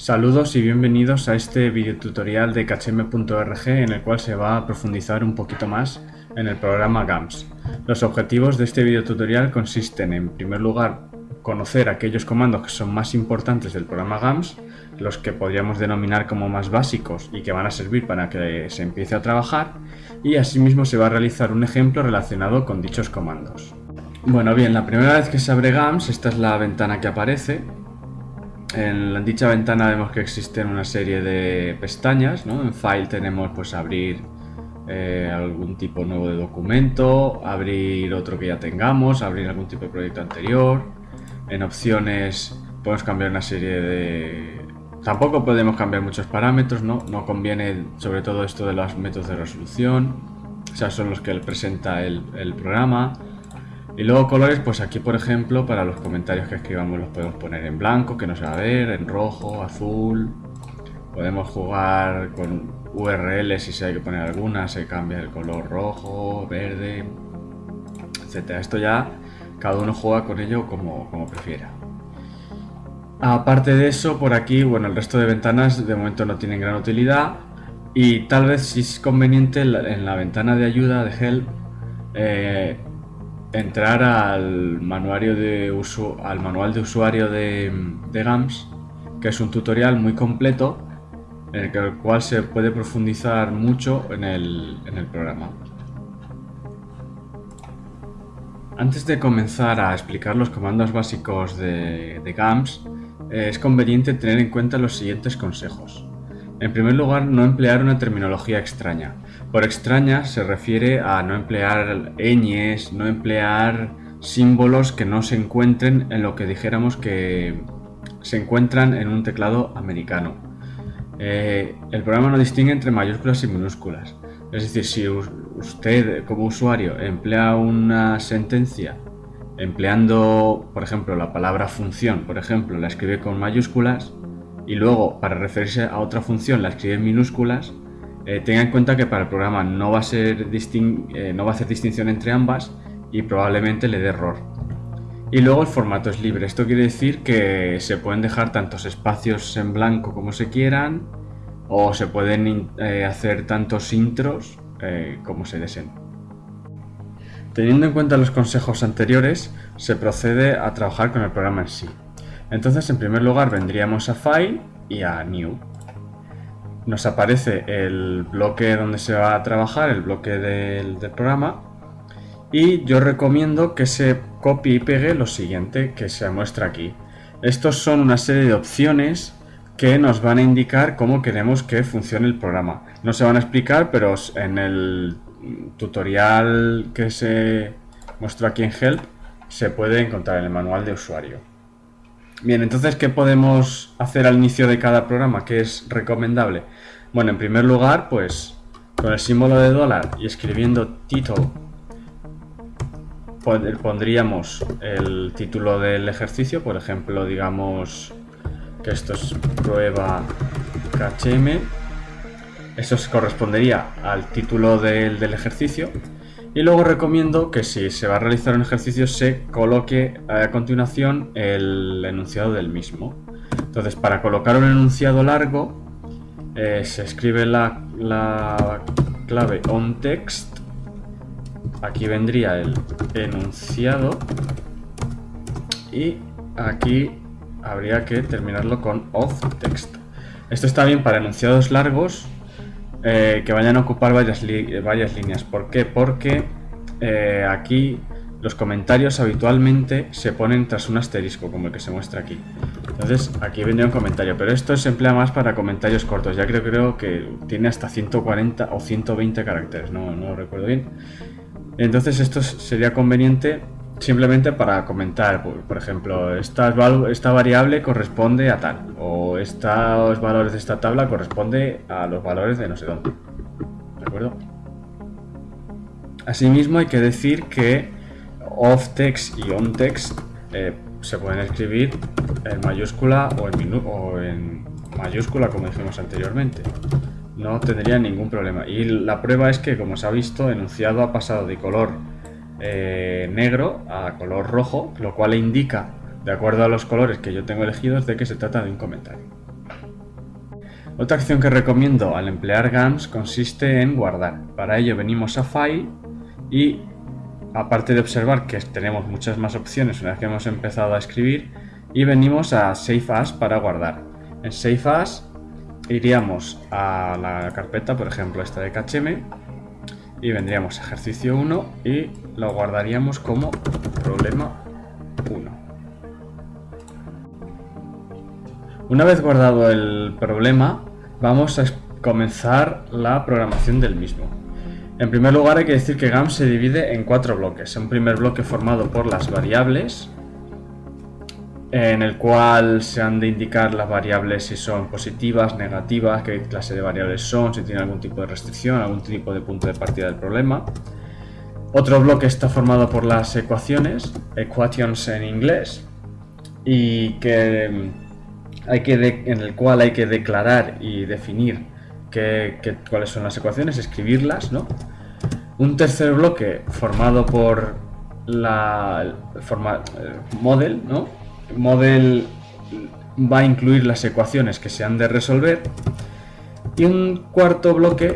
Saludos y bienvenidos a este videotutorial de kcm.org en el cual se va a profundizar un poquito más en el programa GAMS. Los objetivos de este videotutorial consisten en primer lugar conocer aquellos comandos que son más importantes del programa GAMS, los que podríamos denominar como más básicos y que van a servir para que se empiece a trabajar y asimismo se va a realizar un ejemplo relacionado con dichos comandos. Bueno bien, la primera vez que se abre GAMS, esta es la ventana que aparece, en dicha ventana vemos que existen una serie de pestañas, En File tenemos pues abrir eh, algún tipo nuevo de documento, abrir otro que ya tengamos, abrir algún tipo de proyecto anterior. En opciones podemos cambiar una serie de... Tampoco podemos cambiar muchos parámetros, ¿no? No conviene sobre todo esto de los métodos de resolución, o sea, son los que presenta el programa. Y luego colores, pues aquí por ejemplo para los comentarios que escribamos los podemos poner en blanco, que no se va a ver, en rojo, azul. Podemos jugar con URLs si se hay que poner alguna, se cambia el color rojo, verde, etc. Esto ya cada uno juega con ello como, como prefiera. Aparte de eso, por aquí, bueno, el resto de ventanas de momento no tienen gran utilidad y tal vez si es conveniente en la, ventana de ayuda de Help eh, entrar al, manual de usuario de, GAMS, que es un tutorial muy completo en el, cual se puede profundizar mucho en el, programa. Antes de comenzar a explicar los comandos básicos de, de GAMS, eh, es conveniente tener en cuenta los siguientes consejos. En primer lugar, no emplear una terminología extraña. Por extraña se refiere a no emplear ñes, no emplear símbolos que no se encuentren en lo que dijéramos que se encuentran en un teclado americano. Eh, el programa no distingue entre mayúsculas y minúsculas. Es decir, si usted como usuario emplea una sentencia empleando, por ejemplo, la palabra función, por ejemplo, la escribe con mayúsculas y luego para referirse a otra función la escribe en minúsculas, eh, tenga en cuenta que para el programa no va, a ser eh, no va a hacer distinción entre ambas y probablemente le dé error. Y luego el formato es libre. Esto quiere decir que se pueden dejar tantos espacios en blanco como se quieran o se pueden eh, hacer tantos intros como se deseen. Teniendo en cuenta los consejos anteriores, se procede a trabajar con el programa en sí. Entonces, en primer lugar, vendríamos a File y a New nos aparece el bloque donde se va a trabajar, el bloque del, programa. Y yo recomiendo que se copie y pegue lo siguiente que se muestra aquí. Estos son una serie de opciones que nos van a indicar cómo queremos que funcione el programa. No se van a explicar, pero en el tutorial que se muestra aquí en Help se puede encontrar en el manual de usuario. Bien, entonces, ¿qué podemos hacer al inicio de cada programa? ¿Qué es recomendable? Bueno, en primer lugar, pues con el símbolo de dólar y escribiendo title pondríamos el título del ejercicio, por ejemplo, digamos que esto es prueba KHM. Eso correspondería al título del, del ejercicio y luego recomiendo que si se va a realizar un ejercicio se coloque a continuación el enunciado del mismo. Entonces para colocar un enunciado largo eh, se escribe la, la clave onText. Aquí vendría el enunciado y aquí habría que terminarlo con offText. Esto está bien para enunciados largos eh, que vayan a ocupar varias, líneas. ¿Por qué? Porque eh, aquí los comentarios habitualmente se ponen tras un asterisco, como el que se muestra aquí. Entonces aquí vendría un comentario, pero esto se emplea más para comentarios cortos. Ya creo, creo que tiene hasta 140 o 120 caracteres, no, no lo recuerdo bien. Entonces esto sería conveniente simplemente para comentar, por, ejemplo, esta, variable corresponde a tal, o estos valores de esta tabla corresponde a los valores de no sé dónde. ¿De acuerdo? Asimismo hay que decir que off text y on text eh, se pueden escribir en mayúscula o en, o en mayúscula como dijimos anteriormente no tendría ningún problema y la prueba es que como se ha visto enunciado ha pasado de color eh, negro a color rojo, lo cual indica, de acuerdo a los colores que yo tengo elegidos, de que se trata de un comentario. Otra acción que recomiendo al emplear GAMS consiste en guardar. Para ello venimos a File y aparte de observar que tenemos muchas más opciones una vez que hemos empezado a escribir y venimos a Save As para guardar. En Save As iríamos a la carpeta, por ejemplo esta de KHM y vendríamos a ejercicio 1 y lo guardaríamos como problema 1. Una vez guardado el problema, vamos a comenzar la programación del mismo. En primer lugar hay que decir que GAMS se divide en cuatro bloques. Un primer bloque formado por las variables, en el cual se han de indicar las variables si son positivas, negativas, qué clase de variables son, si tienen algún tipo de restricción, algún tipo de punto de partida del problema. Otro bloque está formado por las ecuaciones, equations en inglés, y que hay que en el cual hay que declarar y definir cuáles son las ecuaciones, escribirlas, ¿no? Un tercer bloque formado por la forma, eh, model, ¿no? Model va a incluir las ecuaciones que se han de resolver y un cuarto bloque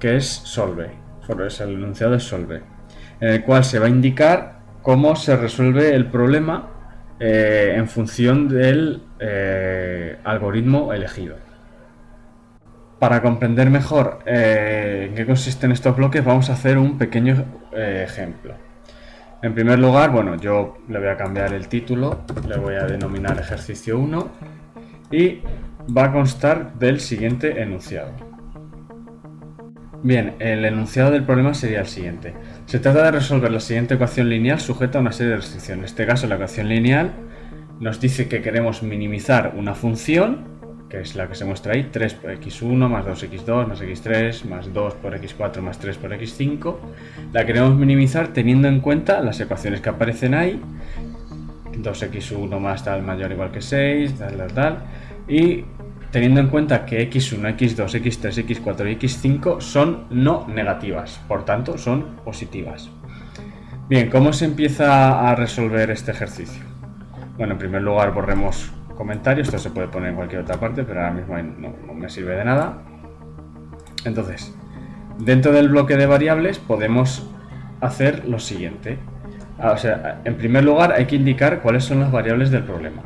que es solve, es el enunciado de solve, en el cual se va a indicar cómo se resuelve el problema eh, en función del eh, algoritmo elegido. Para comprender mejor eh, en qué consisten estos bloques vamos a hacer un pequeño ejemplo. En primer lugar, bueno, yo le voy a cambiar el título, le voy a denominar ejercicio 1 y va a constar del siguiente enunciado. Bien, el enunciado del problema sería el siguiente. Se trata de resolver la siguiente ecuación lineal sujeta a una serie de restricciones. En este caso, la ecuación lineal nos dice que queremos minimizar una función, que es la que se muestra ahí, 3 por x1 más 2x2 más x3 más 2 por x4 más 3 por x5. La queremos minimizar teniendo en cuenta las ecuaciones que aparecen ahí, 2x1 más tal mayor igual que 6, tal, tal, tal, y teniendo en cuenta que x1, x2, x3, x4 y x5 son no negativas, por tanto son positivas. Bien, ¿cómo se empieza a resolver este ejercicio? Bueno, en primer lugar borremos comentarios, esto se puede poner en cualquier otra parte, pero ahora mismo no, me sirve de nada. Entonces, dentro del bloque de variables podemos hacer lo siguiente. Ah, o sea, en primer lugar hay que indicar cuáles son las variables del problema.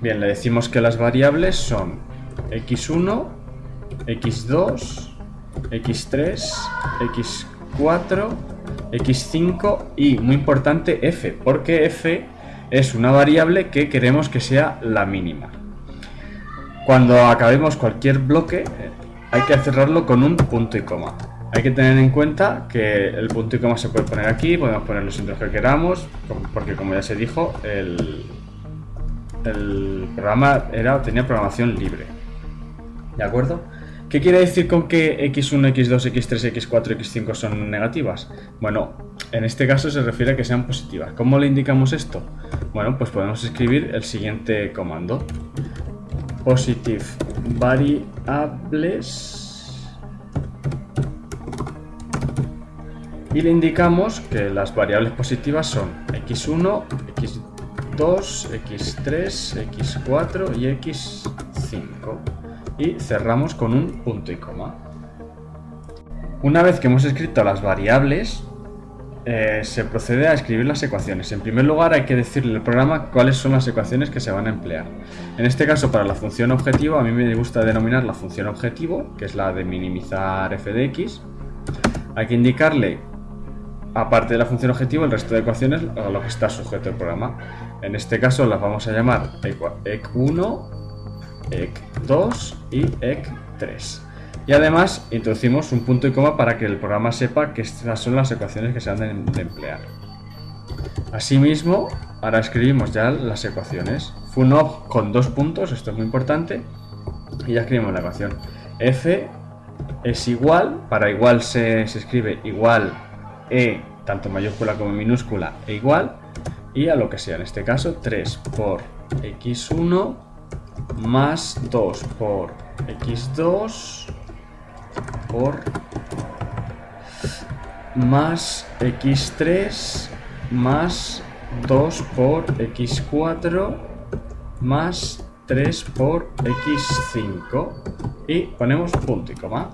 Bien, le decimos que las variables son x1, x2, x3, x4, x5 y, muy importante, f, porque f es una variable que queremos que sea la mínima. Cuando acabemos cualquier bloque hay que cerrarlo con un punto y coma. Hay que tener en cuenta que el punto y coma se puede poner aquí, podemos poner los centros que queramos, porque como ya se dijo, el, el programa era, tenía programación libre. ¿De acuerdo? ¿Qué quiere decir con que x1, x2, x3, x4, x5 son negativas? Bueno, en este caso se refiere a que sean positivas. ¿Cómo le indicamos esto? Bueno, pues podemos escribir el siguiente comando. Positive variables y le indicamos que las variables positivas son x1, x2, x3, x4 y x5 y cerramos con un punto y coma. Una vez que hemos escrito las variables, eh, se procede a escribir las ecuaciones. En primer lugar hay que decirle al programa cuáles son las ecuaciones que se van a emplear. En este caso para la función objetivo, a mí me gusta denominar la función objetivo, que es la de minimizar f de x. Hay que indicarle, aparte de la función objetivo, el resto de ecuaciones a lo que está sujeto el programa. En este caso las vamos a llamar ec1, ec2 y ec3. Y además introducimos un punto y coma para que el programa sepa que estas son las ecuaciones que se han de, emplear. Asimismo, ahora escribimos ya las ecuaciones. Funob con dos puntos, esto es muy importante. Y ya escribimos la ecuación. F es igual, para igual se, se escribe igual E, tanto mayúscula como minúscula, e igual. Y a lo que sea, en este caso 3 por x1 más 2 por x2 por más x3 más 2 por x4 más 3 por x5 y ponemos punto y coma.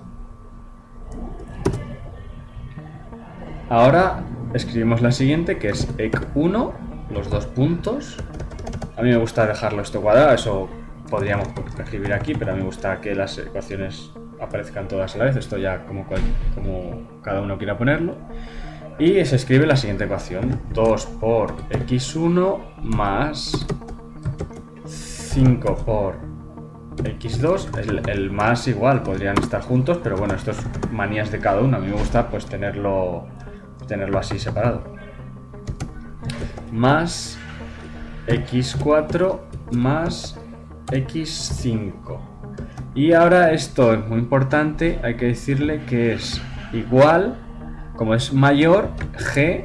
Ahora escribimos la siguiente que es ec1, los dos puntos. A mí me gusta dejarlo esto cuadrado, eso podríamos escribir aquí, pero a mí me gusta que las ecuaciones aparezcan todas a la vez, esto ya como, cada uno quiera ponerlo. Y se escribe la siguiente ecuación, 2 por x1 más 5 por x2, el, el, más igual, podrían estar juntos, pero bueno, esto es manías de cada uno, a mí me gusta pues tenerlo, tenerlo así separado. Más x4 más x5. Y ahora esto es muy importante, hay que decirle que es igual, como es mayor, g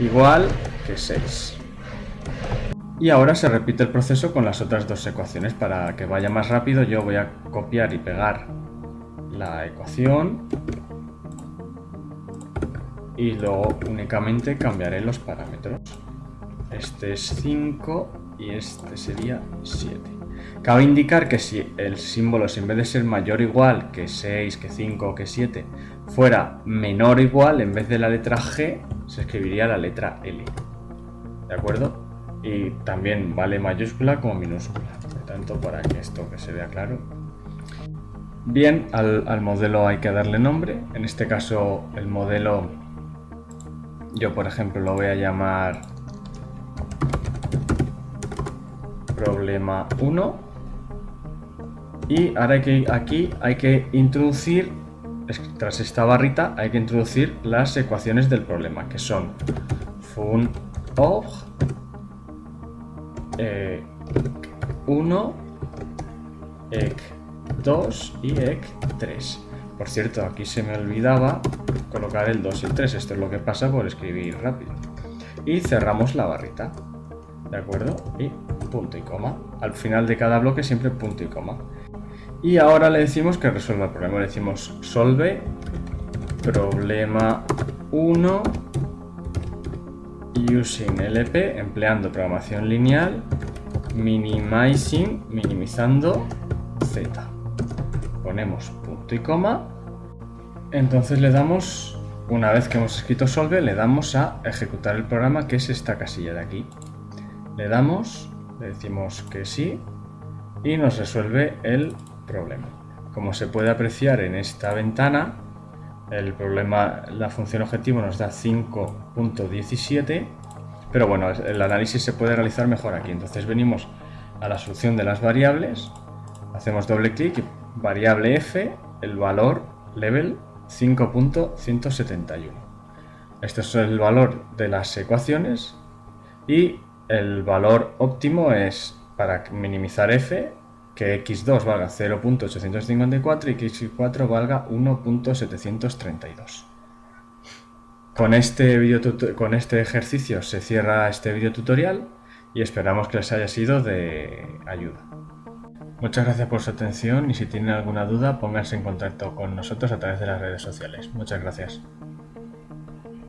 igual que 6. Y ahora se repite el proceso con las otras dos ecuaciones. Para que vaya más rápido yo voy a copiar y pegar la ecuación y luego únicamente cambiaré los parámetros. Este es 5 y este sería 7. Cabe indicar que si el símbolo, en vez de ser mayor o igual que 6, que 5 o que 7, fuera menor o igual, en vez de la letra G, se escribiría la letra L. ¿De acuerdo? y también vale mayúscula como minúscula. Por tanto, para que esto que se vea claro. Bien, al, modelo hay que darle nombre. En este caso, el modelo, yo por ejemplo lo voy a llamar problema 1. Y ahora que, aquí hay que introducir, tras esta barrita, hay que introducir las ecuaciones del problema, que son fun ec 1, ec 2 y ec 3. Por cierto, aquí se me olvidaba colocar el 2 y el 3. Esto es lo que pasa por escribir rápido. Y cerramos la barrita. ¿De acuerdo? Y punto y coma. Al final de cada bloque siempre punto y coma. Y ahora le decimos que resuelva el problema. Le decimos solve problema 1 using LP, empleando programación lineal, minimizing, minimizando z. Ponemos punto y coma. Entonces le damos, una vez que hemos escrito solve, le damos a ejecutar el programa, que es esta casilla de aquí. Le damos, le decimos que sí, y nos resuelve el problema. Como se puede apreciar en esta ventana, el problema, la función objetivo nos da 5.17, pero bueno, el análisis se puede realizar mejor aquí. Entonces venimos a la solución de las variables, hacemos doble clic variable f, el valor level 5.171. Este es el valor de las ecuaciones y el valor óptimo es para minimizar f que x2 valga 0.854 y que x4 valga 1.732. Con este, con este ejercicio se cierra este video tutorial y esperamos que les haya sido de ayuda. Muchas gracias por su atención y si tienen alguna duda pónganse en contacto con nosotros a través de las redes sociales. Muchas gracias.